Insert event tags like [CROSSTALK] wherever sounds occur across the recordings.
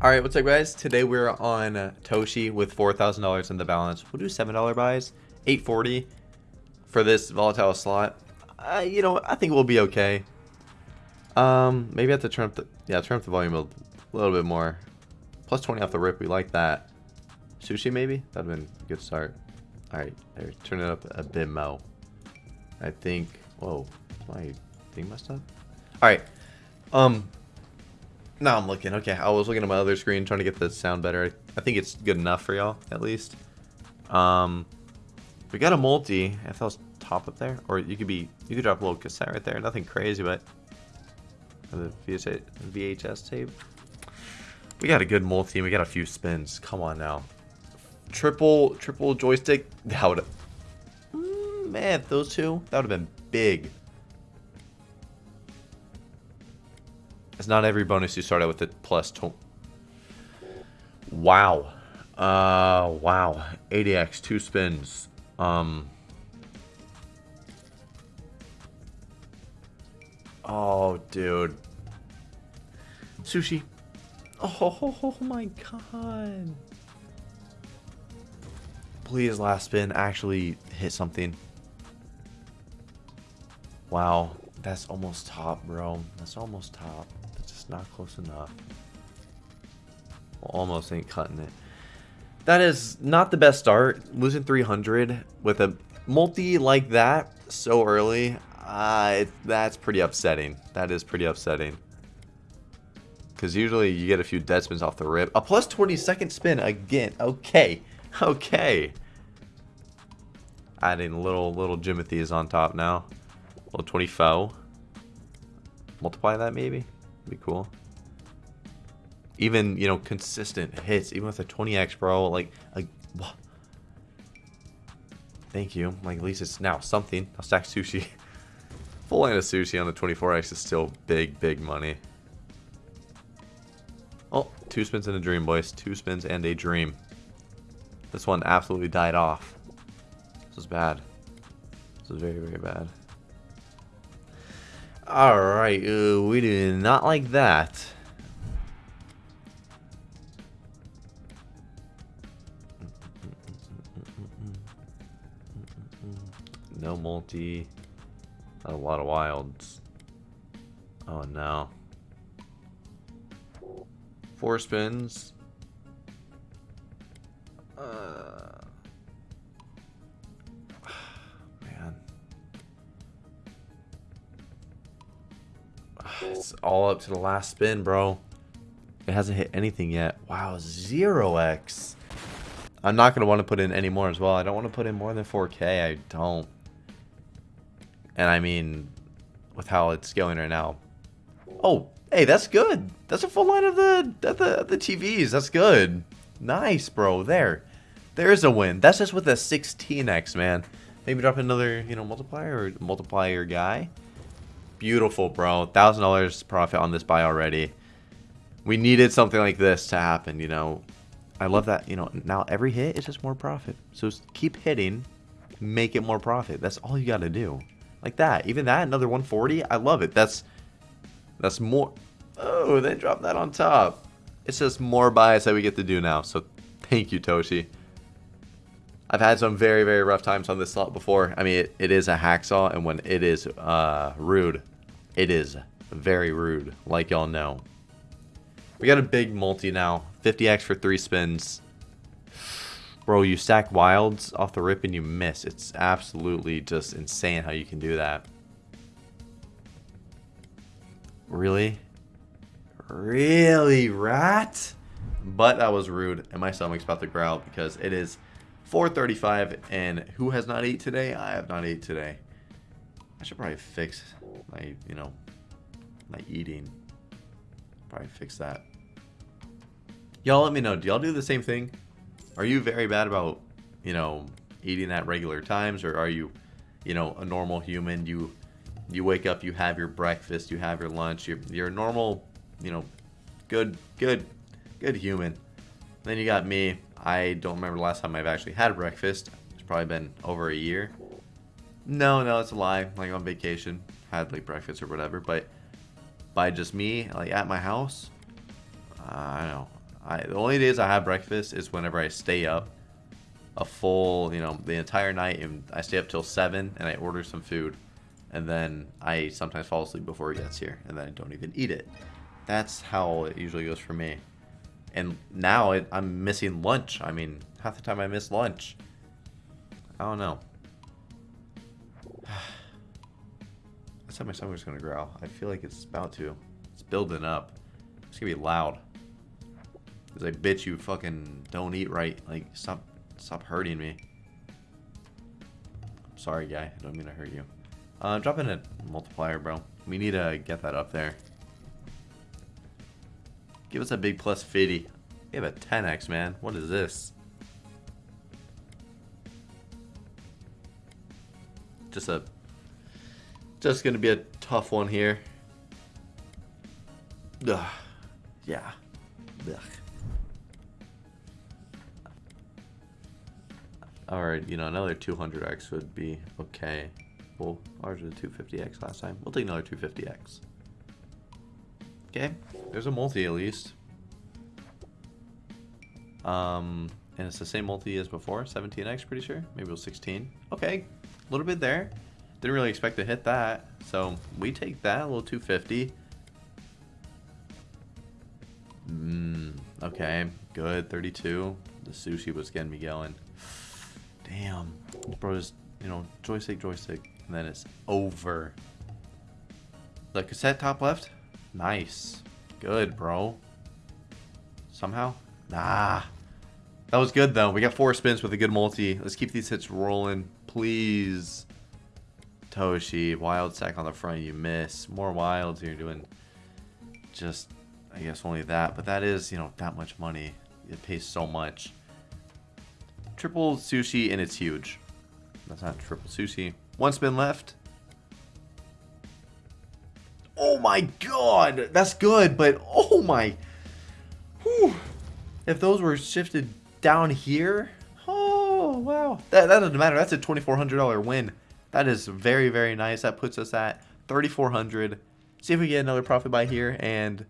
All right, what's up, guys? Today we're on Toshi with four thousand dollars in the balance. We'll do seven dollar buys, eight forty for this volatile slot. Uh, you know, I think we'll be okay. Um, maybe I have to turn up the yeah, turn up the volume a little bit more. Plus twenty off the rip. We like that. Sushi maybe that'd been a good start. All right, there, turn it up a bit more. I think. Whoa, my thing messed up? All right. Um, now I'm looking. Okay, I was looking at my other screen trying to get the sound better. I think it's good enough for y'all, at least. Um, we got a multi. If that was top up there, or you could be, you could drop a little cassette right there. Nothing crazy, but the VHS, VHS tape. We got a good multi. We got a few spins. Come on now. Triple, triple joystick. That would, mm, man, those two, that would have been big. It's not every bonus you start out with it plus two. Wow. Uh, wow. 80x, two spins. Um. Oh, dude. Sushi. Oh [LAUGHS] my god. Please, last spin, actually hit something. Wow. That's almost top, bro. That's almost top not close enough. Almost ain't cutting it. That is not the best start. Losing 300 with a multi like that so early, uh, it, that's pretty upsetting. That is pretty upsetting. Because usually you get a few dead spins off the rip. A plus 20 second spin again. Okay. [LAUGHS] Okay. Adding little little Jimothy's on top now. Little 20 foe. Multiply that maybe be cool. Even, you know, consistent hits, even with a 20x, bro. Like, like, Thank you. Like, at least it's now something. I'll stack sushi. [LAUGHS] Full line of sushi on the 24x is still big, big money. Oh, two spins and a dream, boys. Two spins and a dream. This one absolutely died off. This is bad. This is very, very bad. Alright, uh, we do not like that. No multi. a lot of wilds. Oh no. Four spins. Uh, It's all up to the last spin, bro. It hasn't hit anything yet. Wow, 0x. I'm not going to want to put in any more as well. I don't want to put in more than 4k. I don't. And I mean, with how it's going right now. Oh, hey, that's good. That's a full line of the, of the, of the TVs. That's good. Nice, bro. There. There's a win. That's just with a 16x, man. Maybe drop another, you know, multiplier or multiplier guy. Beautiful, bro. $1,000 profit on this buy already. We needed something like this to happen, you know. I love that, you know, now every hit is just more profit. So keep hitting, make it more profit. That's all you got to do. Like that. Even that, another 140, I love it. That's that's more. Oh, they dropped that on top. It's just more buys that we get to do now. So thank you, Toshi. I've had some very, very rough times on this slot before. I mean, it, it is a hacksaw, and when it is uh, rude, it is very rude, like y'all know. We got a big multi now. 50x for three spins. Bro, you stack wilds off the rip and you miss. It's absolutely just insane how you can do that. Really? Really, rat? But that was rude, and my stomach's about to growl because it is 435 and who has not ate today? I have not ate today. I should probably fix my, you know, my eating. Probably fix that. Y'all let me know. Do y'all do the same thing? Are you very bad about, you know, eating at regular times or are you, you know, a normal human? You you wake up, you have your breakfast, you have your lunch, you're you're a normal, you know, good good good human. Then you got me. I don't remember the last time I've actually had breakfast. It's probably been over a year. No, no, it's a lie. Like on vacation, had like breakfast or whatever. But by just me, like at my house, uh, I don't know. I the only days I have breakfast is whenever I stay up a full, you know, the entire night and I stay up till 7 and I order some food and then I sometimes fall asleep before it gets here and then I don't even eat it. That's how it usually goes for me. And now it, I'm missing lunch. I mean, half the time I miss lunch. I don't know. [SIGHS] That's how my stomach's gonna growl. I feel like it's about to. It's building up. It's gonna be loud. Cause I bitch you fucking don't eat right. Like stop stop hurting me. I'm sorry guy, I don't mean to hurt you. Uh drop in a multiplier, bro. We need to get that up there. Give us a big plus 50. We have a 10x, man. What is this? Just a... Just gonna be a tough one here. Ugh. Yeah. Ugh. Alright, you know, another 200x would be okay. Well, ours was 250x last time. We'll take another 250x. Okay, there's a multi at least. Um, and it's the same multi as before, 17x pretty sure. Maybe it was 16. Okay, a little bit there. Didn't really expect to hit that. So we take that, a little 250. Mmm, okay, good, 32. The sushi was getting me going. Damn, bro, just, you know, joystick, joystick, and then it's over. The cassette top left, Nice. Good, bro. Somehow? Nah. That was good, though. We got four spins with a good multi. Let's keep these hits rolling. Please. Toshi, wild sack on the front, you miss. More wilds, you're doing just, I guess, only that. But that is, you know, that much money. It pays so much. Triple sushi, and it's huge. That's not triple sushi. One spin left. Oh my god, that's good, but oh my, whew. if those were shifted down here, oh wow, that, that doesn't matter. That's a $2,400 win. That is very, very nice. That puts us at 3,400. See if we get another profit by here, and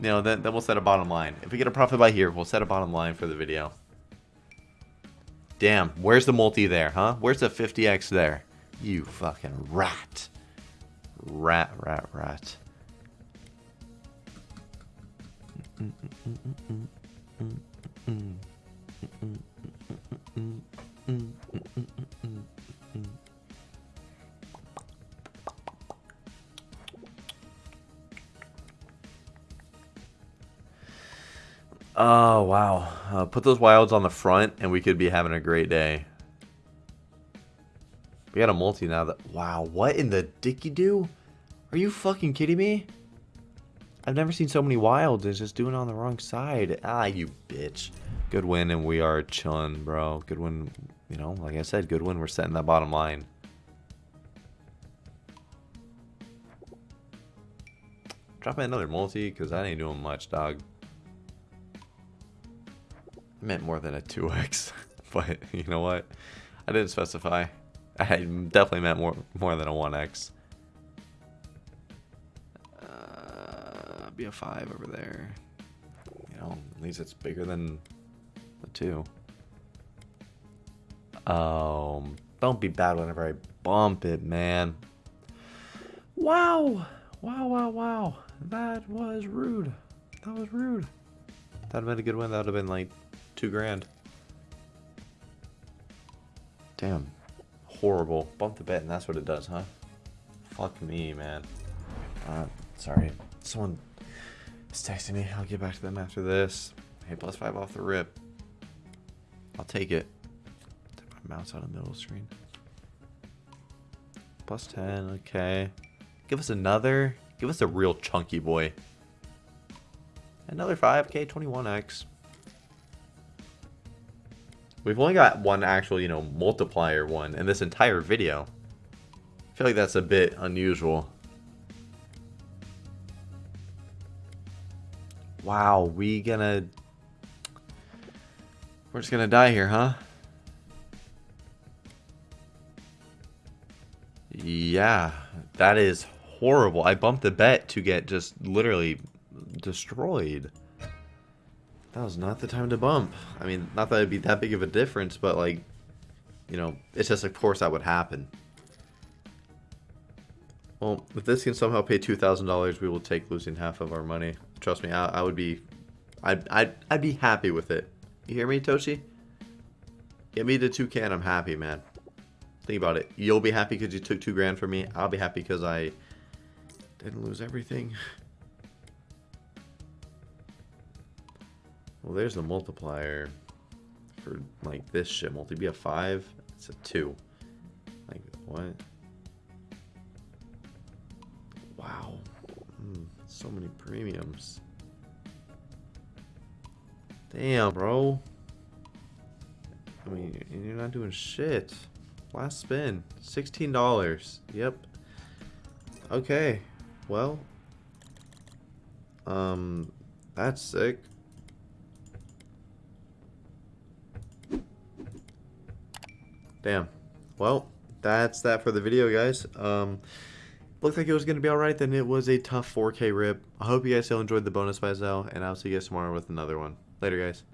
you know, then, then we'll set a bottom line. If we get a profit by here, we'll set a bottom line for the video. Damn, where's the multi there, huh? Where's the 50x there? You fucking rat. Rat, rat, rat. Oh, wow. Uh, put those wilds on the front and we could be having a great day. We got a multi now that... Wow, what in the dicky do? Are you fucking kidding me? I've never seen so many wilds. Just doing it on the wrong side. Ah, you bitch. Good win, and we are chun, bro. Good win. You know, like I said, good win. We're setting that bottom line. Drop in another multi, because that ain't doing much, dog. I meant more than a 2x. [LAUGHS] but, you know what? I didn't specify. [LAUGHS] I definitely meant more more than a 1x. Uh, be a 5 over there. You know, at least it's bigger than the 2. Oh, don't be bad whenever I bump it, man. Wow. Wow, wow, wow. That was rude. That was rude. That would have been a good win. That would have been like two grand. Damn horrible. Bump the bet and that's what it does, huh? Fuck me, man. Uh, sorry. Someone is texting me. I'll get back to them after this. Hey, plus five off the rip. I'll take it. My mouse on the middle screen. Plus 10, okay. Give us another. Give us a real chunky boy. Another 5k, 21x. We've only got one actual, you know, multiplier one in this entire video. I feel like that's a bit unusual. Wow, we gonna... We're just gonna die here, huh? Yeah, that is horrible. I bumped the bet to get just literally destroyed. That was not the time to bump. I mean, not that it'd be that big of a difference, but like, you know, it's just of course that would happen. Well, if this can somehow pay $2,000, we will take losing half of our money. Trust me, I, I would be, I'd, I'd, I'd be happy with it. You hear me, Toshi? Get me the 2K and I'm happy, man. Think about it. You'll be happy because you took two grand from me. I'll be happy because I didn't lose everything. [LAUGHS] Well, there's the multiplier for like this shit. Multi be a five. It's a two. Like what? Wow. Mm, so many premiums. Damn, bro. I mean, you're not doing shit. Last spin. $16. Yep. Okay. Well. Um, that's sick. Damn. Well, that's that for the video, guys. Um, looked like it was going to be alright, then it was a tough 4K rip. I hope you guys still enjoyed the bonus by Zell, and I'll see you guys tomorrow with another one. Later, guys.